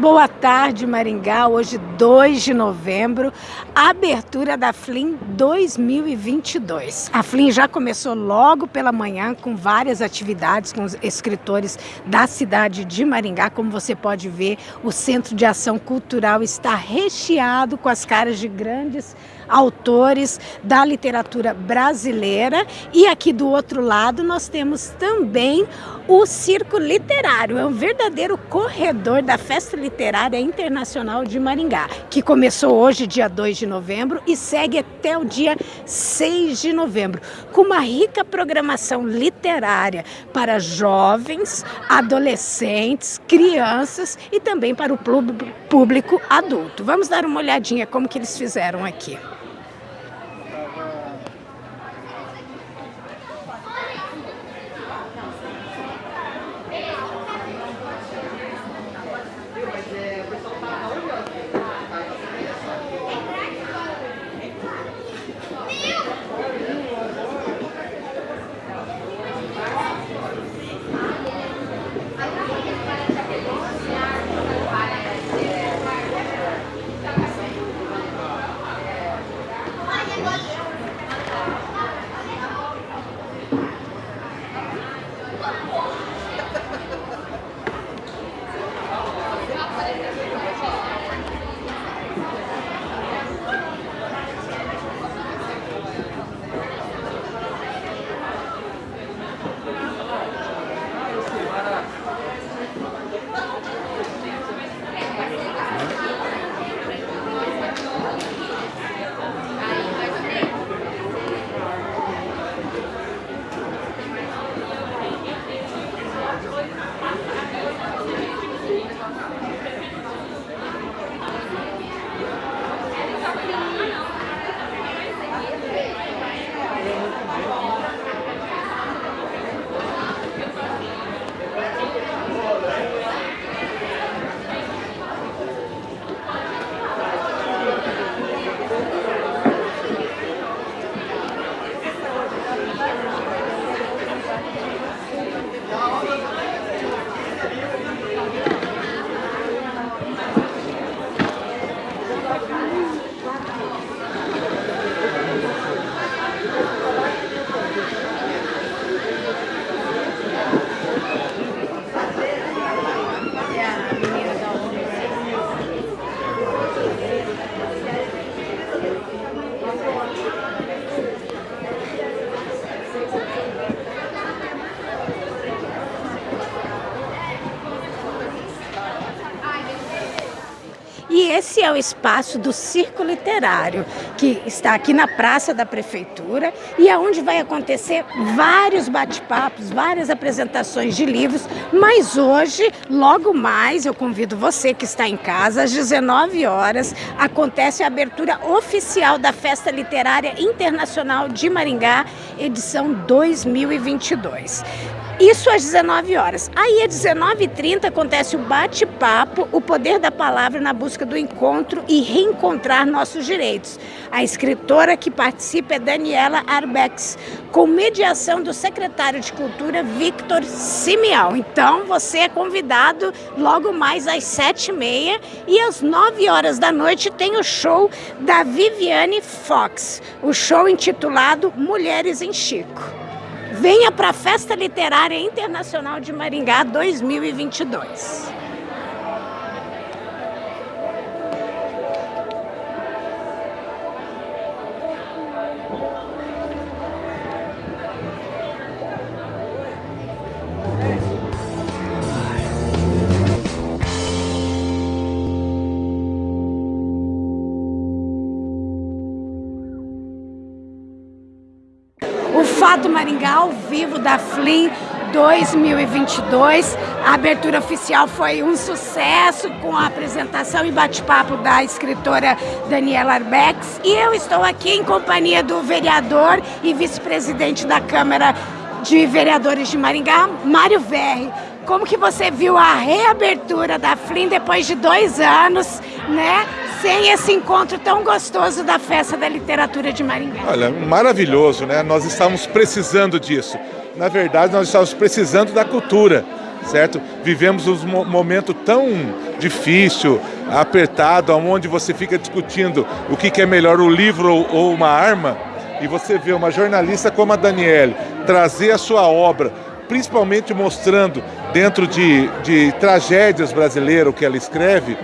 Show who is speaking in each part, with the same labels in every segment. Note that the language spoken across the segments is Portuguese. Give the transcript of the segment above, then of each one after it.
Speaker 1: Boa tarde, Maringá. Hoje, 2 de novembro, abertura da FLIM 2022. A FLIM já começou logo pela manhã com várias atividades com os escritores da cidade de Maringá. Como você pode ver, o Centro de Ação Cultural está recheado com as caras de grandes autores da literatura brasileira. E aqui do outro lado nós temos também o Circo Literário, é um verdadeiro corredor da Festa Literária Internacional de Maringá, que começou hoje, dia 2 de novembro, e segue até o dia 6 de novembro, com uma rica programação literária para jovens, adolescentes, crianças e também para o público adulto. Vamos dar uma olhadinha como que eles fizeram aqui. O espaço do Circo Literário, que está aqui na Praça da Prefeitura e é onde vai acontecer vários bate-papos, várias apresentações de livros, mas hoje, logo mais, eu convido você que está em casa, às 19 horas, acontece a abertura oficial da Festa Literária Internacional de Maringá, edição 2022. Isso às 19 horas. Aí às 19h30 acontece o bate-papo, o poder da palavra na busca do encontro e reencontrar nossos direitos. A escritora que participa é Daniela Arbex, com mediação do secretário de Cultura, Victor Simeão. Então você é convidado logo mais às 7h30 e às 9 horas da noite tem o show da Viviane Fox, o show intitulado Mulheres em Chico. Venha para a Festa Literária Internacional de Maringá 2022. Maringá ao vivo da FLIM 2022. A abertura oficial foi um sucesso com a apresentação e bate-papo da escritora Daniela Arbex. E eu estou aqui em companhia do vereador e vice-presidente da Câmara de Vereadores de Maringá, Mário Verri. Como que você viu a reabertura da FLIM depois de dois anos, né? Sem esse encontro tão gostoso da Festa da Literatura de Maringá?
Speaker 2: Olha, maravilhoso, né? Nós estamos precisando disso. Na verdade, nós estamos precisando da cultura. certo? Vivemos um momento tão difícil, apertado, onde você fica discutindo o que é melhor, o livro ou uma arma, e você vê uma jornalista como a Daniele trazer a sua obra, principalmente mostrando dentro de, de tragédias brasileiras o que ela escreve,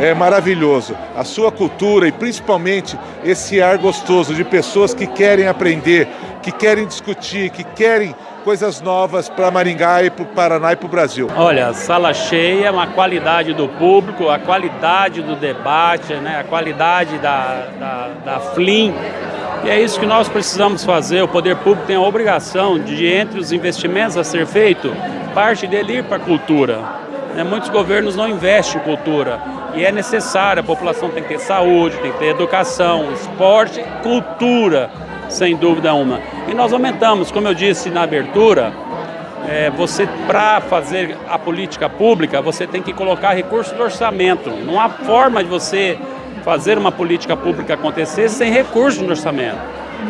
Speaker 2: é maravilhoso. A sua cultura e principalmente esse ar gostoso de pessoas que querem aprender, que querem discutir, que querem coisas novas para Maringá e para o Paraná e para o Brasil.
Speaker 3: Olha, sala cheia, uma qualidade do público, a qualidade do debate, né, a qualidade da, da, da FLIM. E é isso que nós precisamos fazer. O poder público tem a obrigação de, entre os investimentos a ser feito, parte dele ir para a cultura. Né, muitos governos não investem em cultura e é necessário, a população tem que ter saúde, tem que ter educação, esporte, cultura sem dúvida uma. E nós aumentamos, como eu disse na abertura, é, você para fazer a política pública, você tem que colocar recursos do orçamento. Não há forma de você fazer uma política pública acontecer sem recursos no orçamento.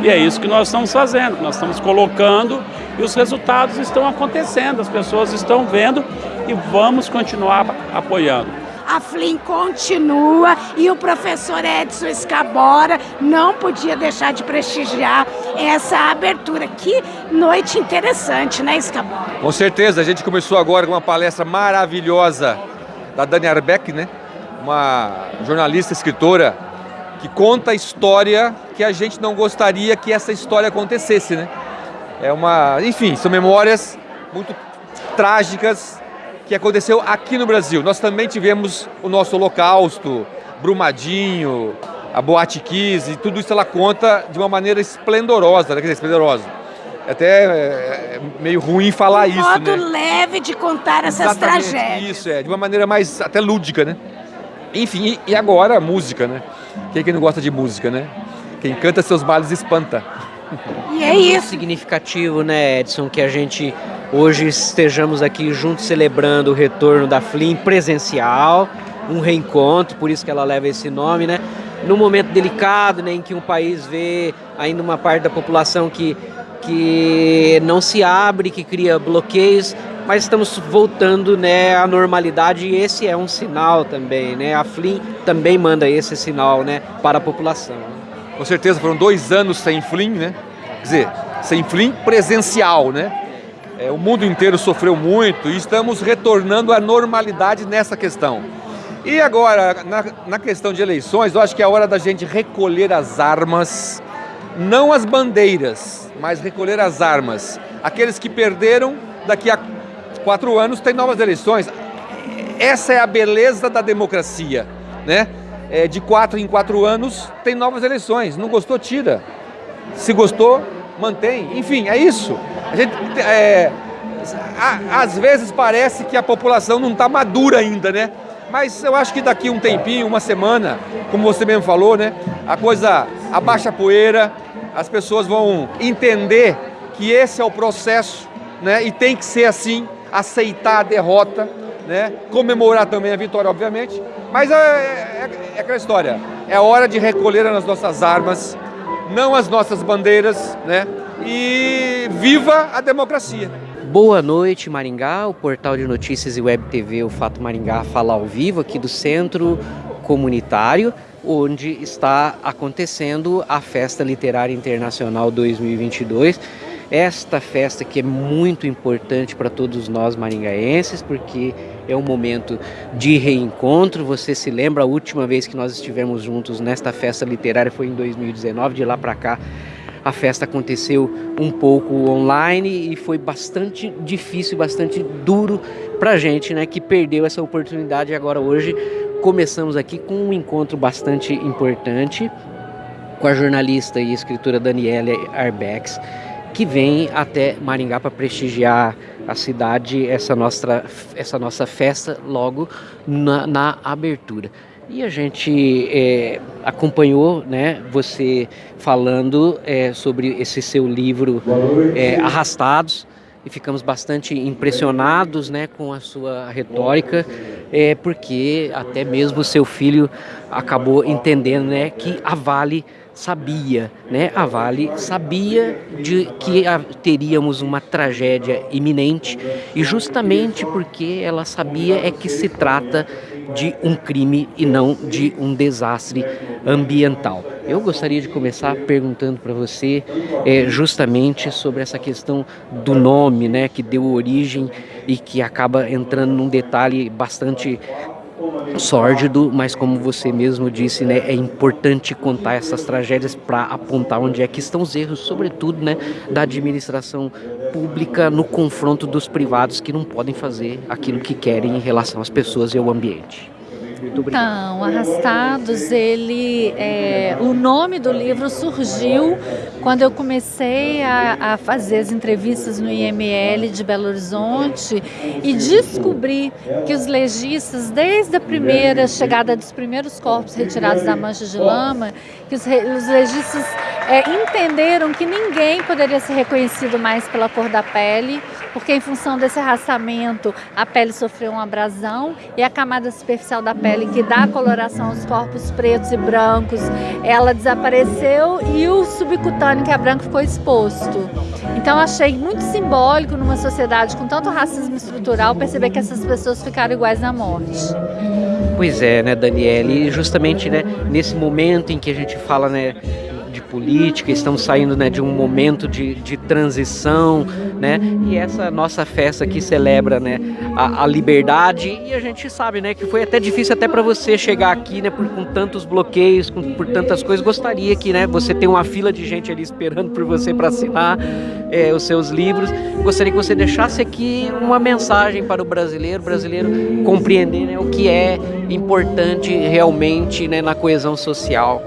Speaker 3: E é isso que nós estamos fazendo, nós estamos colocando e os resultados estão acontecendo, as pessoas estão vendo e vamos continuar apoiando
Speaker 1: a Flim continua e o professor Edson Escabora não podia deixar de prestigiar essa abertura. Que noite interessante, né, Escabora?
Speaker 4: Com certeza, a gente começou agora com uma palestra maravilhosa da Dani Arbeck, né? Uma jornalista, escritora, que conta a história que a gente não gostaria que essa história acontecesse, né? É uma, enfim, são memórias muito trágicas que aconteceu aqui no Brasil. Nós também tivemos o nosso holocausto, Brumadinho, a Boate Kiss, e tudo isso ela conta de uma maneira esplendorosa, né? quer dizer, esplendorosa. É até é, meio ruim falar
Speaker 1: um
Speaker 4: isso,
Speaker 1: modo
Speaker 4: né?
Speaker 1: leve de contar essas
Speaker 4: Exatamente,
Speaker 1: tragédias.
Speaker 4: Isso, é, de uma maneira mais até lúdica, né? Enfim, e agora a música, né? Quem é que não gosta de música, né? Quem canta seus males espanta.
Speaker 1: E é isso.
Speaker 5: significativo, né, Edson, que a gente hoje estejamos aqui juntos celebrando o retorno da FLIM presencial, um reencontro, por isso que ela leva esse nome, né? Num momento delicado, né, em que um país vê ainda uma parte da população que, que não se abre, que cria bloqueios, mas estamos voltando né, à normalidade e esse é um sinal também, né? A FLIM também manda esse sinal né, para a população.
Speaker 4: Com certeza, foram dois anos sem FLIM, né? Quer dizer, sem FLIM presencial, né? É, o mundo inteiro sofreu muito e estamos retornando à normalidade nessa questão. E agora, na, na questão de eleições, eu acho que é hora da gente recolher as armas, não as bandeiras, mas recolher as armas. Aqueles que perderam, daqui a quatro anos tem novas eleições. Essa é a beleza da democracia, né? É, de quatro em quatro anos tem novas eleições. Não gostou, tira. Se gostou, mantém. Enfim, é isso. A gente, é, a, às vezes parece que a população não está madura ainda, né? Mas eu acho que daqui um tempinho, uma semana, como você mesmo falou, né? A coisa abaixa a poeira, as pessoas vão entender que esse é o processo, né? E tem que ser assim, aceitar a derrota, né? Comemorar também a vitória, obviamente. Mas é, é, é aquela história. É hora de recolher as nossas armas, não as nossas bandeiras, né? E viva a democracia!
Speaker 5: Boa noite, Maringá. O portal de notícias e web TV, o Fato Maringá, fala ao vivo aqui do Centro Comunitário, onde está acontecendo a Festa Literária Internacional 2022. Esta festa que é muito importante para todos nós maringaenses, porque é um momento de reencontro. Você se lembra a última vez que nós estivemos juntos nesta festa literária foi em 2019, de lá para cá a festa aconteceu um pouco online e foi bastante difícil, bastante duro para a gente, né, que perdeu essa oportunidade. E agora hoje começamos aqui com um encontro bastante importante com a jornalista e escritora Daniela Arbex, que vem até Maringá para prestigiar a cidade, essa nossa, essa nossa festa logo na, na abertura. E a gente é, acompanhou né, você falando é, sobre esse seu livro é, Arrastados e ficamos bastante impressionados né, com a sua retórica, porque até mesmo seu filho acabou entendendo né, que a Vale sabia, né? A Vale sabia de que teríamos uma tragédia iminente e justamente porque ela sabia é que se trata de um crime e não de um desastre ambiental. Eu gostaria de começar perguntando para você é, justamente sobre essa questão do nome, né, que deu origem e que acaba entrando num detalhe bastante sórdido, mas como você mesmo disse, né, é importante contar essas tragédias para apontar onde é que estão os erros, sobretudo, né, da administração pública no confronto dos privados que não podem fazer aquilo que querem em relação às pessoas e ao ambiente.
Speaker 6: Então, Arrastados, ele, é, o nome do livro surgiu quando eu comecei a, a, fazer as entrevistas no IML de Belo Horizonte e descobri que os legistas, desde a primeira chegada dos primeiros corpos retirados da mancha de lama, que os, os legistas é, entenderam que ninguém poderia ser reconhecido mais pela cor da pele, porque em função desse arrastamento a pele sofreu uma abrasão e a camada superficial da pele que dá coloração aos corpos pretos e brancos, ela desapareceu e o subcutâneo que é branco ficou exposto. Então achei muito simbólico numa sociedade com tanto racismo estrutural perceber que essas pessoas ficaram iguais na morte.
Speaker 5: Pois é, né, Daniele? E justamente né, nesse momento em que a gente fala né, política, estamos saindo né, de um momento de, de transição, né? E essa nossa festa aqui celebra né, a, a liberdade e a gente sabe né, que foi até difícil até para você chegar aqui, né, por, com tantos bloqueios, com, por tantas coisas. Gostaria que né, você tenha uma fila de gente ali esperando por você para assinar é, os seus livros. Gostaria que você deixasse aqui uma mensagem para o brasileiro, brasileiro compreender né, o que é importante realmente né, na coesão social.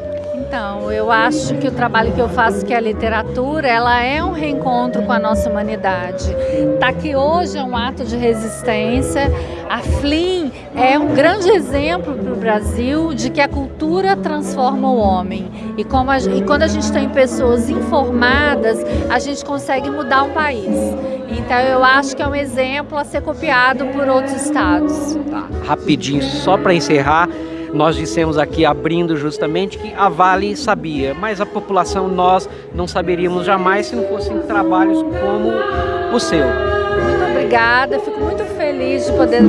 Speaker 6: Então, eu acho que o trabalho que eu faço, que é a literatura, ela é um reencontro com a nossa humanidade. Tá aqui hoje é um ato de resistência. A FLIM é um grande exemplo para o Brasil de que a cultura transforma o homem. E, a, e quando a gente tem pessoas informadas, a gente consegue mudar um país. Então eu acho que é um exemplo a ser copiado por outros estados.
Speaker 5: Tá, rapidinho, só para encerrar, nós dissemos aqui, abrindo justamente, que a Vale sabia, mas a população nós não saberíamos jamais se não fossem trabalhos como o seu.
Speaker 6: Muito obrigada, fico muito feliz de poder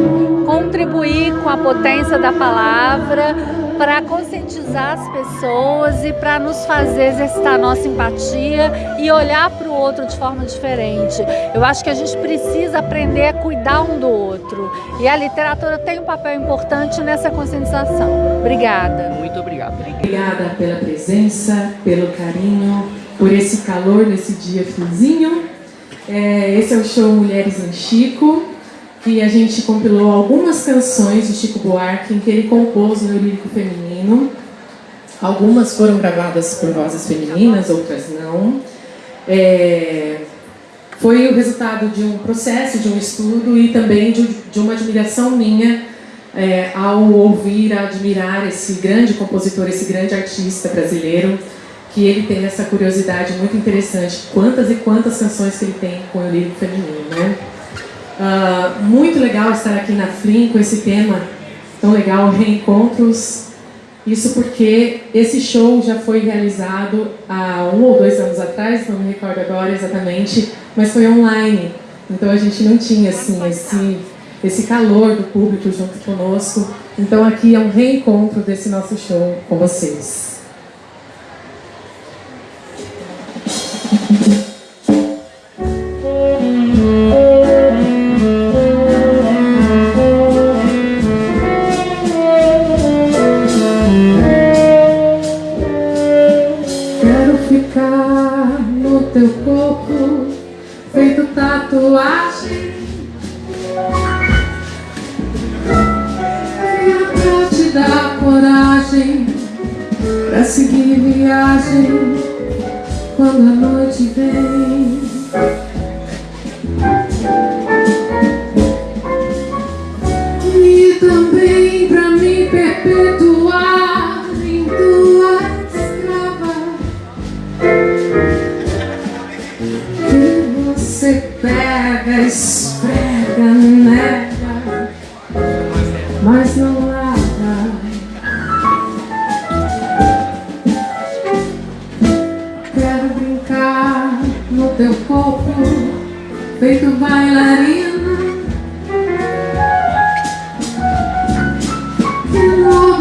Speaker 6: contribuir com a potência da palavra para conscientizar as pessoas e para nos fazer exercitar a nossa empatia e olhar para o outro de forma diferente. Eu acho que a gente precisa aprender a cuidar um do outro e a literatura tem um papel importante nessa conscientização. Obrigada.
Speaker 5: Muito obrigado.
Speaker 7: Obrigada pela presença, pelo carinho, por esse calor nesse dia friozinho. É, esse é o show Mulheres em Chico que a gente compilou algumas canções de Chico Buarque em que ele compôs no lírico feminino. Algumas foram gravadas por vozes femininas, outras não. É, foi o resultado de um processo, de um estudo e também de, de uma admiração minha é, ao ouvir, a admirar esse grande compositor, esse grande artista brasileiro, que ele tem essa curiosidade muito interessante. Quantas e quantas canções que ele tem com o lírico feminino, né? Uh, muito legal estar aqui na FLIM com esse tema tão legal, reencontros. Isso porque esse show já foi realizado há um ou dois anos atrás, não me recordo agora exatamente, mas foi online. Então a gente não tinha assim esse, esse calor do público junto conosco. Então aqui é um reencontro desse nosso show com vocês. seguir viagem quando a noite vem.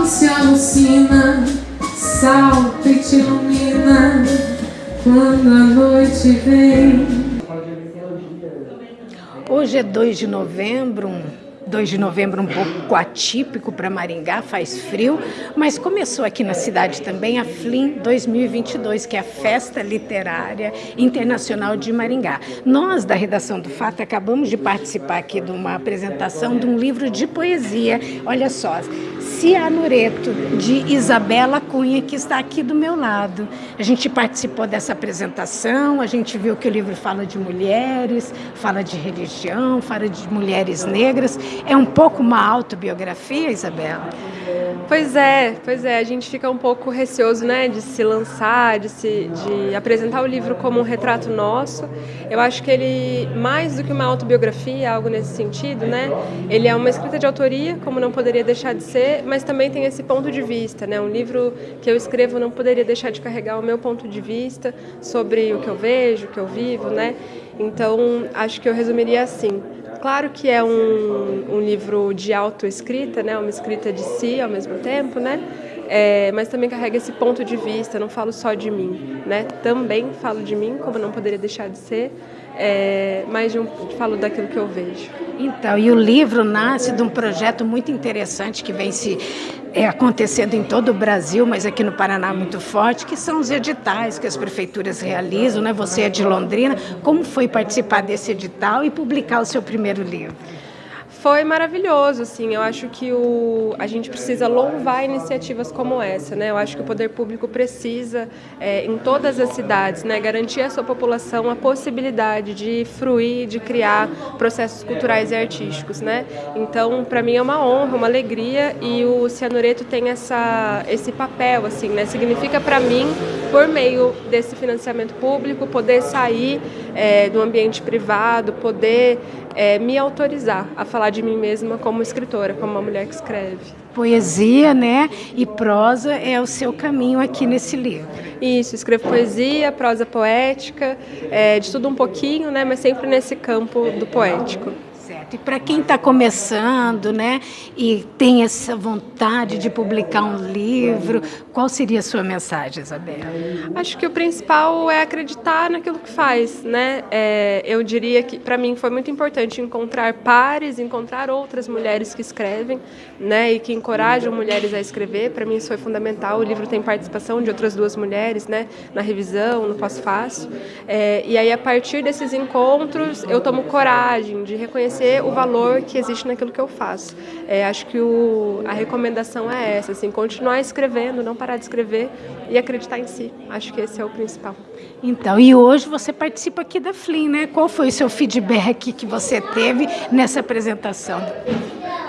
Speaker 7: Se alucina Salta e te ilumina Quando a noite vem.
Speaker 1: Hoje é 2 de novembro, 2 de novembro um pouco atípico para Maringá, faz frio, mas começou aqui na cidade também a FLIM 2022, que é a Festa Literária Internacional de Maringá. Nós, da redação do Fato, acabamos de participar aqui de uma apresentação de um livro de poesia, olha só, Cianureto, de Isabela Cunha, que está aqui do meu lado. A gente participou dessa apresentação, a gente viu que o livro fala de mulheres, fala de religião, fala de mulheres negras. É um pouco uma autobiografia, Isabela?
Speaker 8: Pois é, pois é. A gente fica um pouco receoso, né, de se lançar, de se, de apresentar o livro como um retrato nosso. Eu acho que ele, mais do que uma autobiografia, algo nesse sentido, né, ele é uma escrita de autoria, como não poderia deixar de ser, mas também tem esse ponto de vista, né? Um livro que eu escrevo não poderia deixar de carregar o meu ponto de vista sobre o que eu vejo, o que eu vivo, né? Então, acho que eu resumiria assim. Claro que é um, um livro de autoescrita, né? Uma escrita de si ao mesmo tempo, né? É, mas também carrega esse ponto de vista, não falo só de mim, né? Também falo de mim, como não poderia deixar de ser, é, mas um, falo daquilo que eu vejo.
Speaker 1: Então, e o livro nasce de um projeto muito interessante que vem se é, acontecendo em todo o Brasil, mas aqui no Paraná muito forte, que são os editais que as prefeituras realizam, né? Você é de Londrina, como foi participar desse edital e publicar o seu primeiro livro?
Speaker 8: Foi maravilhoso, assim. Eu acho que o, a gente precisa louvar iniciativas como essa, né? Eu acho que o poder público precisa, é, em todas as cidades, né, garantir à sua população a possibilidade de fruir, de criar processos culturais e artísticos, né? Então, para mim é uma honra, uma alegria e o Cianureto tem essa, esse papel, assim, né? Significa para mim, por meio desse financiamento público, poder sair é, do ambiente privado, poder é, me autorizar a falar de mim mesma como escritora, como uma mulher que escreve.
Speaker 1: Poesia, né? E prosa é o seu caminho aqui nesse livro.
Speaker 8: Isso, escrevo poesia, prosa poética, é, de tudo um pouquinho, né? Mas sempre nesse campo do poético.
Speaker 1: Certo. E para quem está começando, né, e tem essa vontade de publicar um livro, qual seria a sua mensagem, Isabel?
Speaker 8: Acho que o principal é acreditar naquilo que faz, né? É, eu diria que para mim foi muito importante encontrar pares, encontrar outras mulheres que escrevem, né, e que encorajam mulheres a escrever. Para mim isso foi fundamental. O livro tem participação de outras duas mulheres, né, na revisão, no pós-fácil. É, e aí a partir desses encontros eu tomo coragem de reconhecer reconhecer o valor que existe naquilo que eu faço. É, acho que o, a recomendação é essa, assim, continuar escrevendo, não parar de escrever e acreditar em si. Acho que esse é o principal.
Speaker 1: Então, e hoje você participa aqui da FLIM, né? Qual foi o seu feedback que você teve nessa apresentação?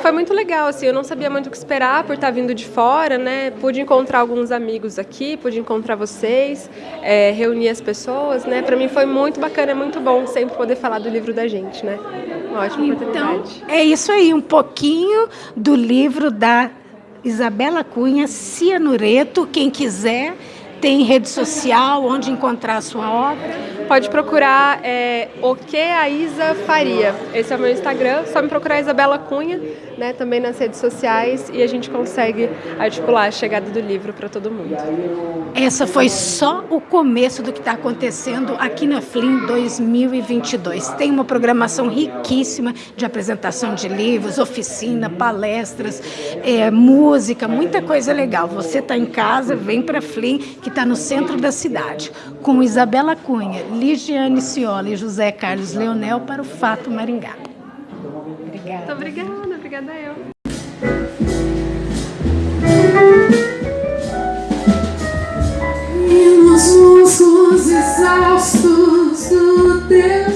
Speaker 8: Foi muito legal, assim, eu não sabia muito o que esperar por estar vindo de fora, né? Pude encontrar alguns amigos aqui, pude encontrar vocês, é, reunir as pessoas, né? Para mim foi muito bacana, é muito bom sempre poder falar do livro da gente, né? Uma ótima então, oportunidade.
Speaker 1: É isso aí, um pouquinho do livro da Isabela Cunha, Cianureto, quem quiser tem rede social, onde encontrar a sua obra?
Speaker 8: Pode procurar é, o que a Isa faria. Esse é o meu Instagram, só me procurar Isabela Cunha, né, também nas redes sociais e a gente consegue articular a chegada do livro para todo mundo.
Speaker 1: Essa foi só o começo do que está acontecendo aqui na FLIM 2022. Tem uma programação riquíssima de apresentação de livros, oficina, palestras, é, música, muita coisa legal. Você está em casa, vem para a FLIM, que está no centro da cidade, com Isabela Cunha, Ligiane Ciola e José Carlos Leonel para o Fato Maringá.
Speaker 8: Obrigada. Muito obrigada, obrigada eu.
Speaker 7: E nos musclos exaustos do teu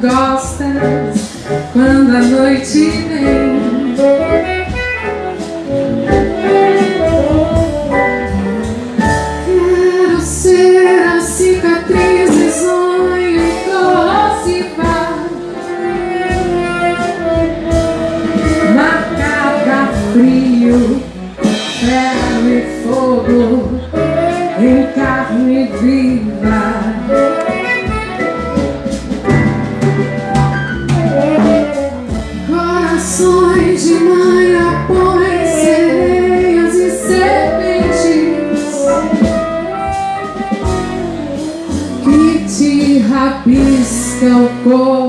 Speaker 7: gostas quando a noite vem. Corações de mãe após sereias e serpentes que te rabisca o corpo